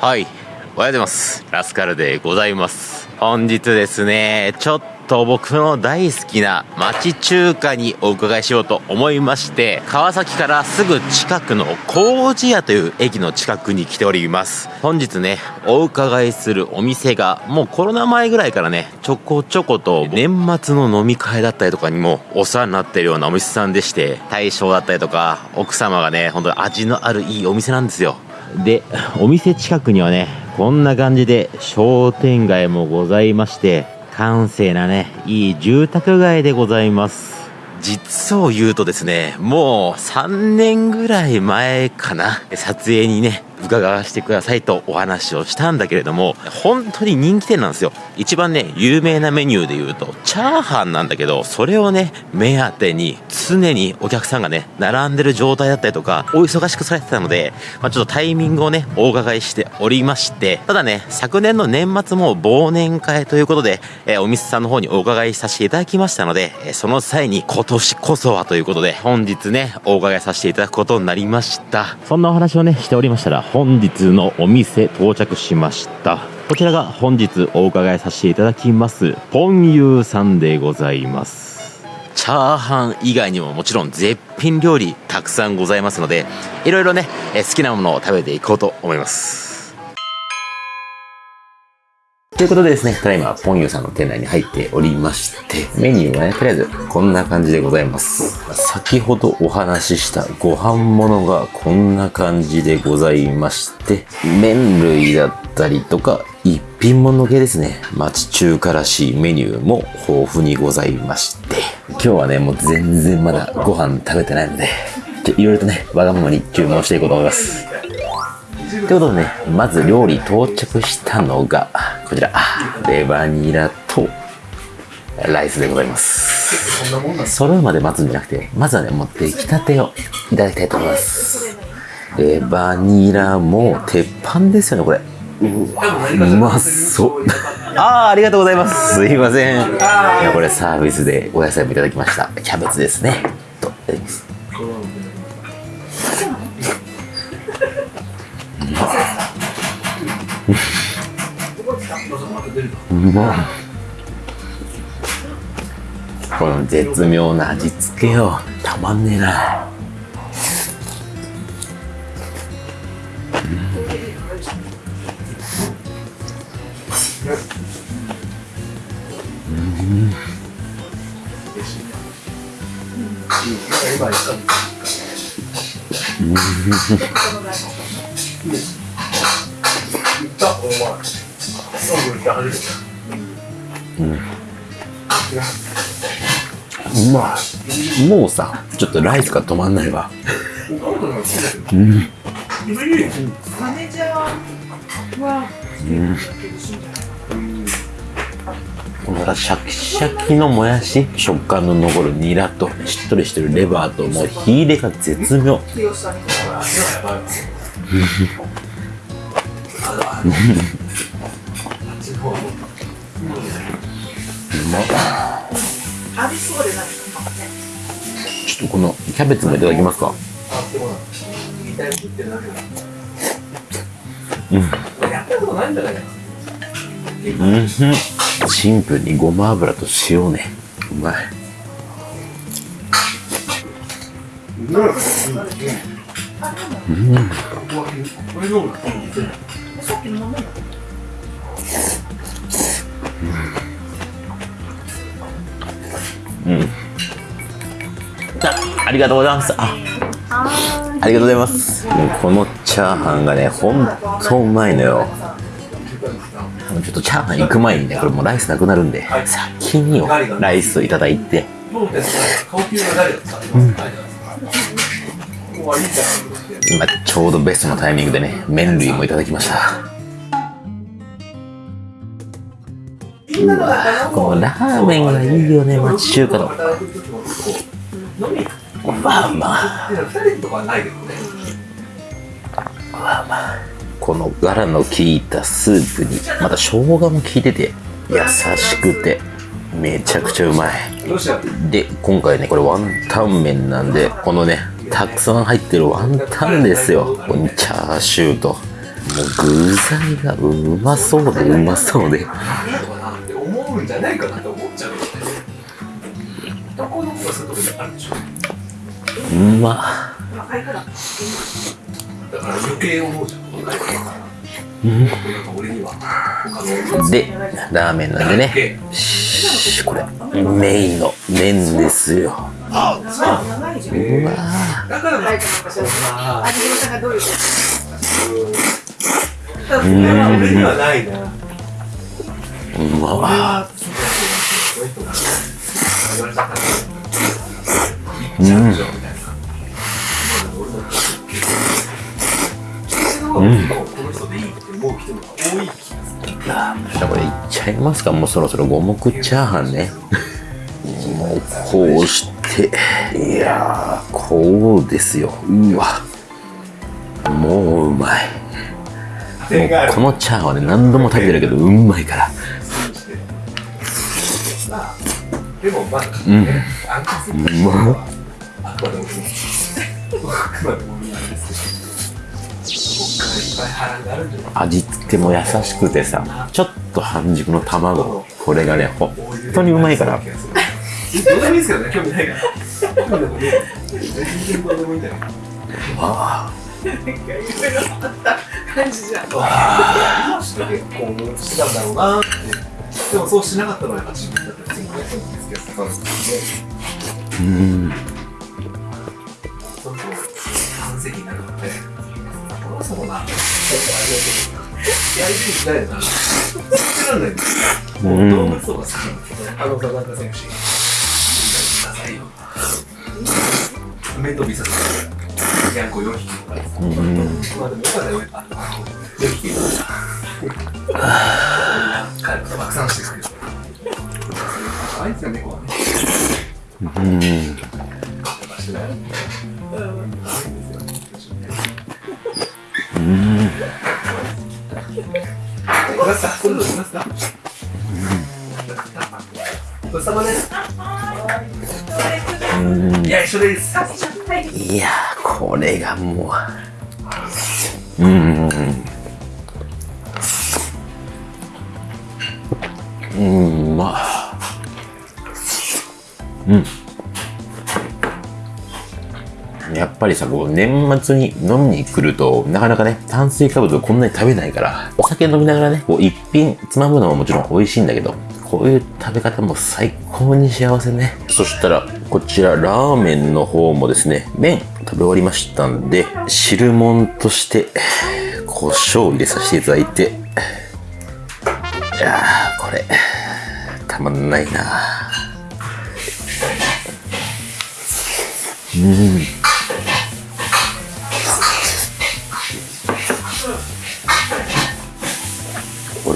はい。おはようございます。ラスカルでございます。本日ですねちょっと僕の大好きな町中華にお伺いしようと思いまして川崎からすぐ近くの麹屋という駅の近くに来ております。本日ねお伺いするお店がもうコロナ前ぐらいからねちょこちょこと年末の飲み会だったりとかにもお世話になってるようなお店さんでして大将だったりとか奥様がね本当に味のあるいいお店なんですよ。でお店近くにはねこんな感じで商店街もございまして閑静なねいい住宅街でございます。実を言うとですねもう3年ぐらい前かな撮影にね伺わせてくださいとお話をしたんだけれども本当に人気店なんですよ。一番ね有名なメニューで言うとチャーハンなんだけどそれをね目当てに常にお客さんがね並んでる状態だったりとかお忙しくされてたので、まあ、ちょっとタイミングをねお伺いしておりましてただね昨年の年末も忘年会ということで、えー、お店さんの方にお伺いさせていただきましたので、えー、その際に今年こそはということで本日ねお伺いさせていただくことになりました。そんなお話をねしておりましたら本日のお店到着しました。こちらが本日お伺いさせていただきます。ポンユーさんでございます。チャーハン以外にももちろん絶品料理たくさんございますのでいろいろね好きなものを食べていこうと思います。ということでですね、ただいま、ポンユさんの店内に入っておりまして、メニューはね、とりあえず、こんな感じでございます。先ほどお話ししたご飯物がこんな感じでございまして、麺類だったりとか、一品物系ですね。町中華らしいメニューも豊富にございまして、今日はね、もう全然まだご飯食べてないので、いろいろとね、わがままに注文していこうと思います。ということでね、まず料理到着したのが、こちら、レバニラとライスでございます。揃うまで待つんじゃなくて、まずはね、もう出来たてをいただきたいと思います。レバニラも鉄板ですよね、これ。うまそう。ああ、ありがとうございます。すいません。いや、これサービスでお野菜もいただきました。キャベツですね。と、いただきます。うま この絶妙な味付けよたまんねえな。うん、うん。うん。まい。もうさ、ちょっとライスが止まん。ないわ。うん。うん。このシャキシャキのもやし食感の残るニラとしっとりしてるレバーともう火入れが絶妙まちょっとこのキャベツもいただきますか？うん。うん。シンプルにごま油と塩ね。うまい。うん。うん。あ、ありがとうございます。あ、ありがとうございます。もうこのチャーハンがね、ほんとうまいのよ。ちょっとチャーハン行く前にね、これもうライスなくなるんで、先にライスをいただいて。うん、今ちょうどベストのタイミングでね、麺類もいただきました。うわこのラーメンがいいよね町中華のまあまあ。まあまあ。このガラの効いたスープにまた生姜も効いてて優しくてめちゃくちゃうまい。で今回ねこれワンタン麺なんでこのねたくさん入ってるワンタンですよ。ここにチャーシューと。具材がうまそうでうまそうで。思うんじゃないかなうま。だでラーメンなんでね。しこれメインの麺ですよ。あそううわいうこー俺にはないなうんこの人でいいって思う人が多い気がするじゃあこれいっちゃいますかもうそろそろ五目チャーハンね。もうこうして。いやーこうですよ。うわ。もううまい。もうこのチャーハンはね何度も食べてるけどうまいから。でもまあ、うんうまあくまでもあくまでもみんなですけど味付けも優しくてさちょっと半熟の卵これがね本当にうまいから。どうでもいいですけどね、興味ないから。興味なくて全然どうでもいいんだよ。あ。となんかいろいろあった感じじゃん。今して結婚してたんだろうなって。でもそうしなかったのはやっぱ自分だって普通にね、付き合ってたんですーうんすぎたいな。続けらないんですよ。う動物とか好きなんですよね。あの、田中選手。くださいよ。面倒見させて。ヤンコ4匹とかです。うんまあでもよかったよ。4匹とか。彼が爆散してくれる。あいつが猫はね。うん。うんごちそうさまです。いや、一緒です。いやこれがもううん。うん。うまうん。ぱりさこう年末に飲みに来るとなかなかね炭水化物をこんなに食べないからお酒飲みながらねこう一品つまむのももちろん美味しいんだけどこういう食べ方も最高に幸せね。そしたらこちらラーメンの方もですね麺食べ終わりましたんで汁物として胡椒を入れさせていただいていやーこれたまんないな。うん。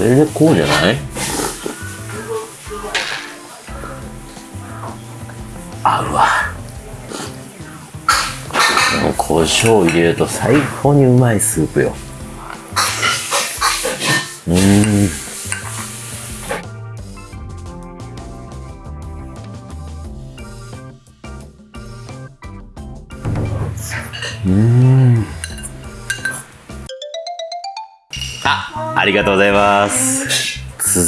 れでこうじゃない？合うわ。もう胡椒入れると最高にうまいスープよ。うーん。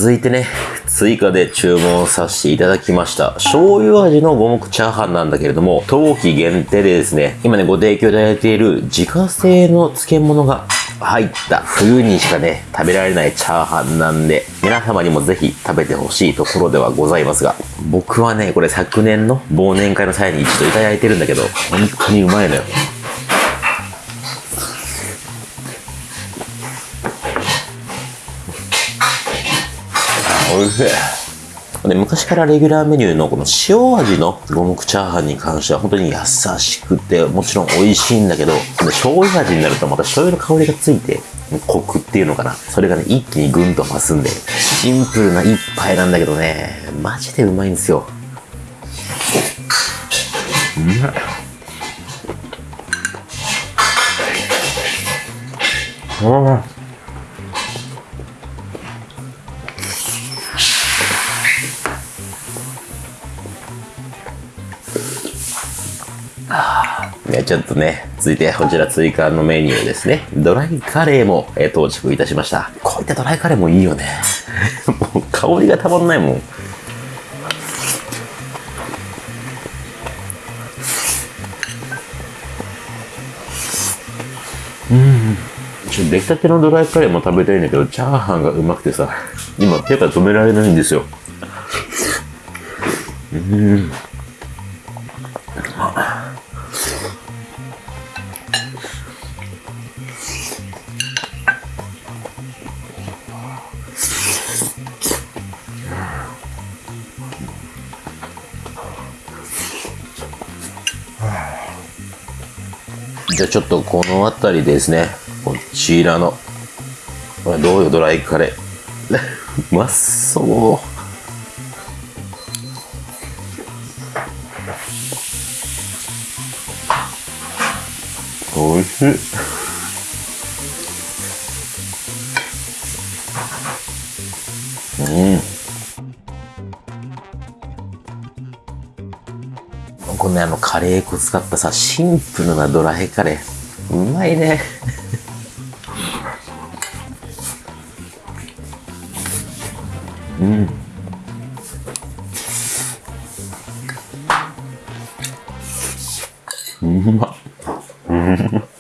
続いてね、追加で注文させていただきました。醤油味の五目チャーハンなんだけれども、冬季限定でですね、今ね、ご提供いただいている自家製の漬物が入った冬にしかね、食べられないチャーハンなんで、皆様にもぜひ食べてほしいところではございますが、僕はね、これ昨年の忘年会の際に一度いただいてるんだけど、本当にうまいのよ。おいしい。で昔からレギュラーメニューのこの塩味の五目チャーハンに関しては本当に優しくてもちろん美味しいんだけど醤油味になるとまた醤油の香りがついてコクっていうのかな。それがね一気にグンと増すんでシンプルな一杯なんだけどねマジでうまいんですよ。うまい。うんでちょっとね、続いてこちら追加のメニューですね。ドライカレーも、えー到着いたしました。こういったドライカレーもいいよね。もう香りがたまんないもん。ちょ出来たてのドライカレーも食べたいんだけど、チャーハンがうまくてさ、今手が止められないんですよ。じゃちょっとこの辺りですね、こちらの、これどうよ、ドライカレー。うまそう。おいしい。カレー粉使ったさ、シンプルなドラヘカレー。うまいね。うん。うまっ。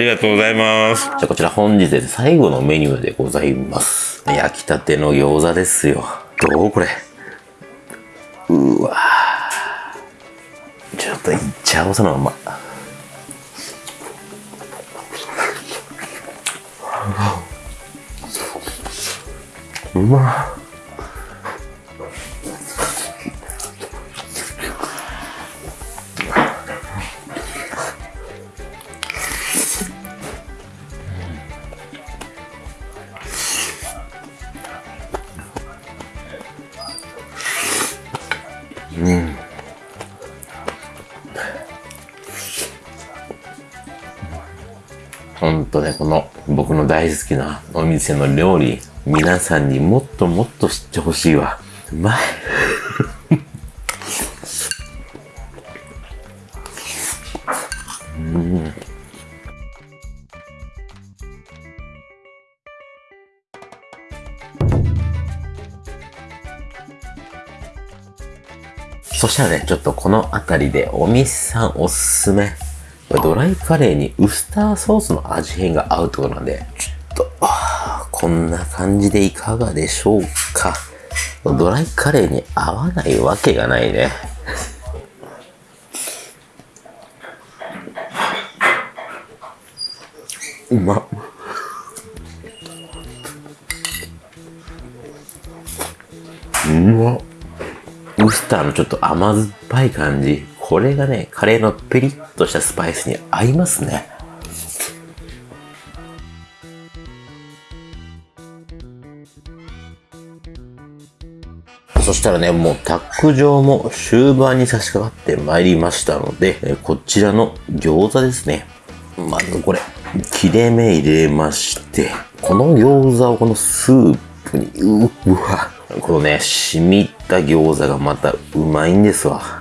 りがとうございます。じゃあこちら本日で最後のメニューでございます。焼きたての餃子ですよ。どうこれ？うわちょっといっちゃおうそのまま。うまっね、この僕の大好きなお店の料理、皆さんにもっともっと知ってほしいわ。うまい。そしたらね、ちょっとこの辺りでお店さんおすすめ。ドライカレーにウスターソースの味変が合うってことなんで、ちょっと、こんな感じでいかがでしょうか。ドライカレーに合わないわけがないね。うまっ。うまっ。ウスターのちょっと甘酸っぱい感じ。これがね、カレーのペリッとしたスパイスに合いますね。そしたらね、もう卓上も終盤に差し掛かってまいりましたので、こちらの餃子ですね。まずこれ、切れ目入れまして、この餃子をこのスープに、ううわ、このね、染みった餃子がまたうまいんですわ。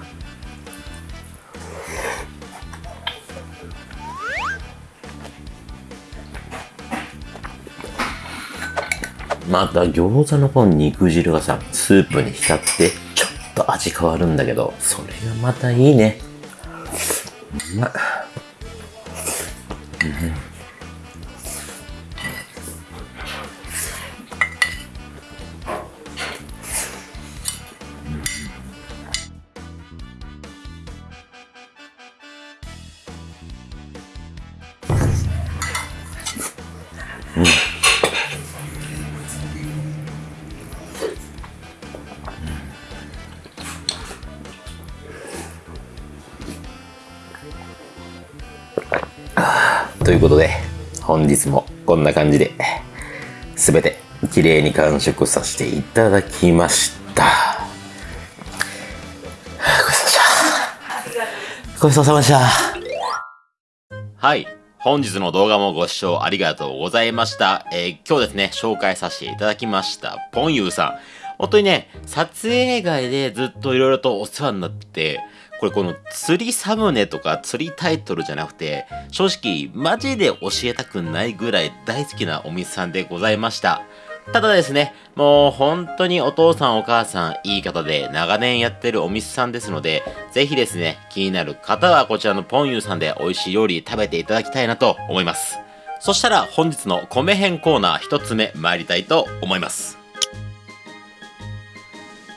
また餃子のこの肉汁がさ、スープに浸って、ちょっと味変わるんだけど、それがまたいいね。うまっ。ということで、本日もこんな感じで、すべて綺麗に完食させていただきました。ごちそうさまでした。ごちそうさまでした。はい。本日の動画もご視聴ありがとうございました。えー今日ですね、紹介させていただきました、ポンユーさん。本当にね、撮影以外でずっといろいろとお世話になって、これこの釣りサムネとか釣りタイトルじゃなくて、正直マジで教えたくないぐらい大好きなお店さんでございました。ただですね、もう本当にお父さんお母さんいい方で長年やってるお店さんですので、ぜひですね、気になる方はこちらのポンユーさんで美味しい料理食べていただきたいなと思います。そしたら本日の米編コーナー一つ目参りたいと思います。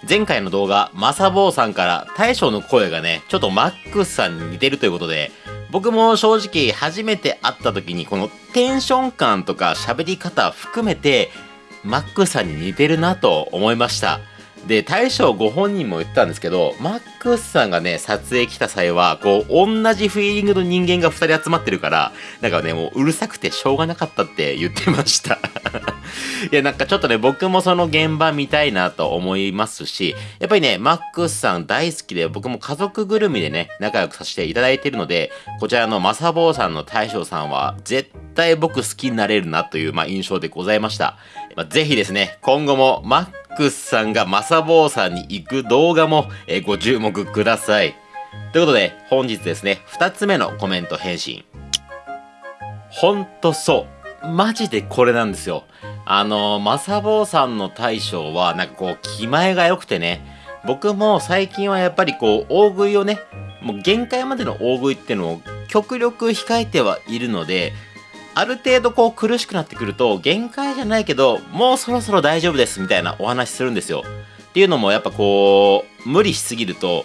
前回の動画、まさぼうさんから大将の声がね、ちょっとマックスさんに似てるということで、僕も正直初めて会った時にこのテンション感とか喋り方含めて、マックスさんに似てるなと思いました。で、大将ご本人も言ったんですけど、マックスさんがね、撮影来た際は、こう、同じフィーリングの人間が2人集まってるから、なんかね、もううるさくてしょうがなかったって言ってました。いや、なんかちょっとね、僕もその現場見たいなと思いますし、やっぱりね、マックスさん大好きで、僕も家族ぐるみでね、仲良くさせていただいているので、こちらのマサボーさんの大将さんは、絶対僕好きになれるなという、まあ、印象でございました。まあ、ぜひですね、今後もマッックスさんがマサボーさんに行く動画も、えご注目ください。ということで、本日ですね、二つ目のコメント返信。ほんとそう。マジでこれなんですよ。あの、マサボーさんの大将は、なんかこう、気前が良くてね、僕も最近はやっぱりこう、大食いをね、もう限界までの大食いっていうのを極力控えてはいるので、ある程度こう苦しくなってくると、限界じゃないけど、もうそろそろ大丈夫ですみたいなお話するんですよ。っていうのもやっぱこう、無理しすぎると、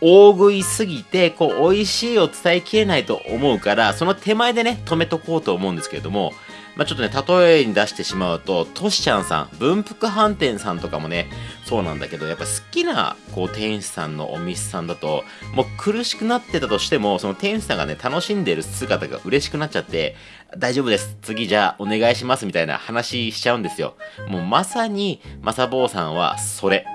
大食いすぎて、こう、美味しいを伝えきれないと思うから、その手前でね、止めとこうと思うんですけれども、まあ、ちょっとね、例えに出してしまうと、トシちゃんさん、文福飯店さんとかもね、そうなんだけど、やっぱ好きな、こう、店主さんのお店さんだと、もう苦しくなってたとしても、その店主さんがね、楽しんでる姿が嬉しくなっちゃって、大丈夫です。次じゃあお願いしますみたいな話しちゃうんですよ。もうまさに、まさぼうさんはそれ。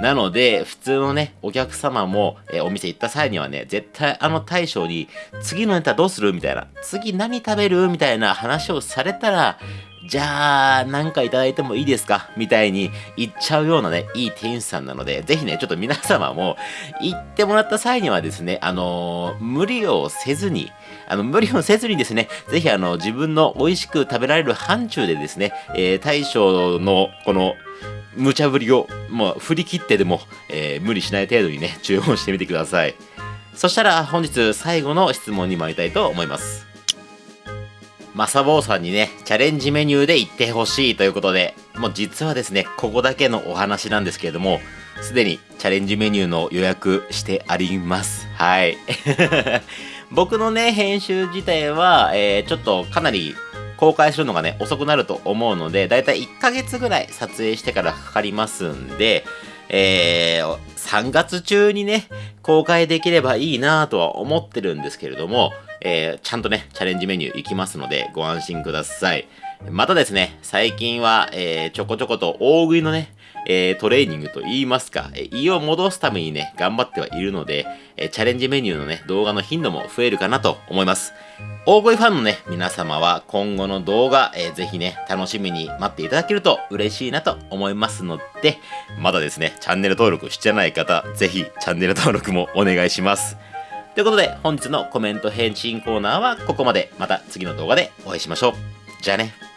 なので、普通のね、お客様も、えーお店行った際にはね、絶対あの大将に、次のネタどうする？みたいな、次何食べる？みたいな話をされたら、じゃあ、なんかいただいてもいいですか？みたいに言っちゃうようなね、いい店主さんなので、ぜひね、ちょっと皆様も、行ってもらった際にはですね、あのー無理をせずに、あの、無理をせずにですね、ぜひあの、自分の美味しく食べられる範疇でですね、えー大将のこの、無茶ぶりを、もう振り切ってでも、えー無理しない程度にね、注文してみてください。そしたら本日最後の質問に参りたいと思います。マサボーさんにね、チャレンジメニューで行ってほしいということで、もう実はですね、ここだけのお話なんですけれども、すでにチャレンジメニューの予約してあります。はい。僕のね、編集自体は、えーちょっとかなり公開するのがね、遅くなると思うので、だいたい1ヶ月ぐらい撮影してからかかりますんで、えー、3月中にね、公開できればいいなとは思ってるんですけれども、えーちゃんとね、チャレンジメニュー行きますので、ご安心ください。またですね、最近は、えーちょこちょこと大食いのね、えートレーニングと言いますか、え胃を戻すためにね、頑張ってはいるので、えチャレンジメニューのね、動画の頻度も増えるかなと思います。大食いファンのね、皆様は今後の動画、えーぜひね、楽しみに待っていただけると嬉しいなと思いますので、まだですね、チャンネル登録してない方、ぜひチャンネル登録もお願いします。ということで、本日のコメント返信コーナーはここまで。また次の動画でお会いしましょう。じゃあね。